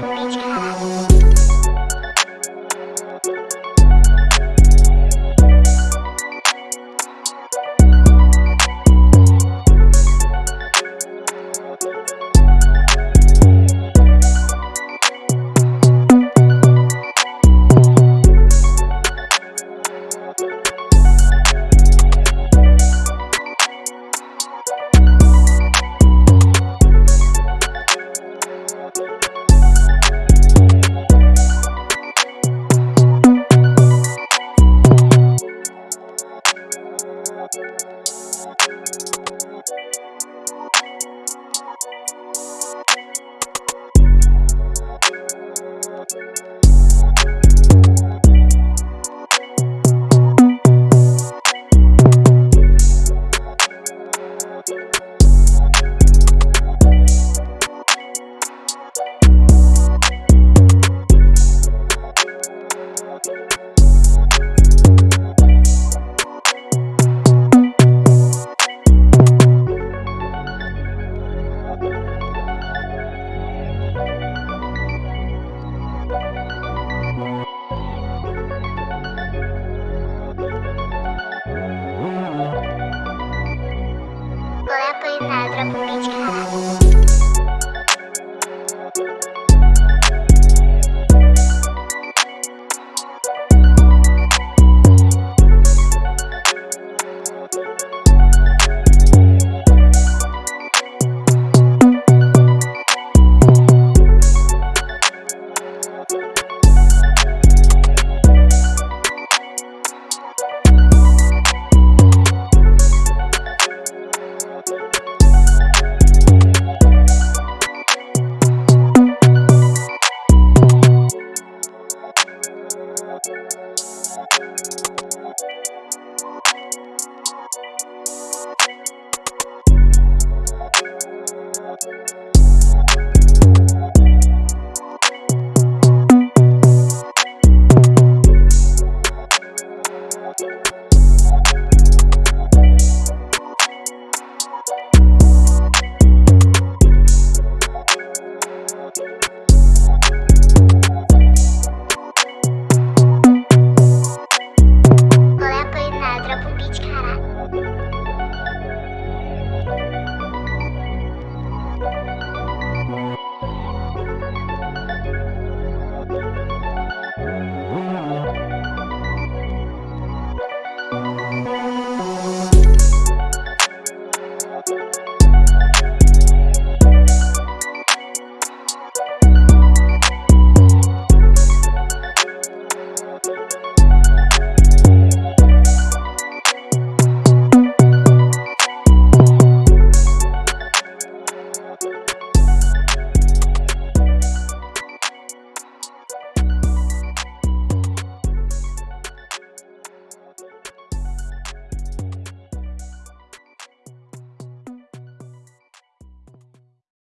the bleach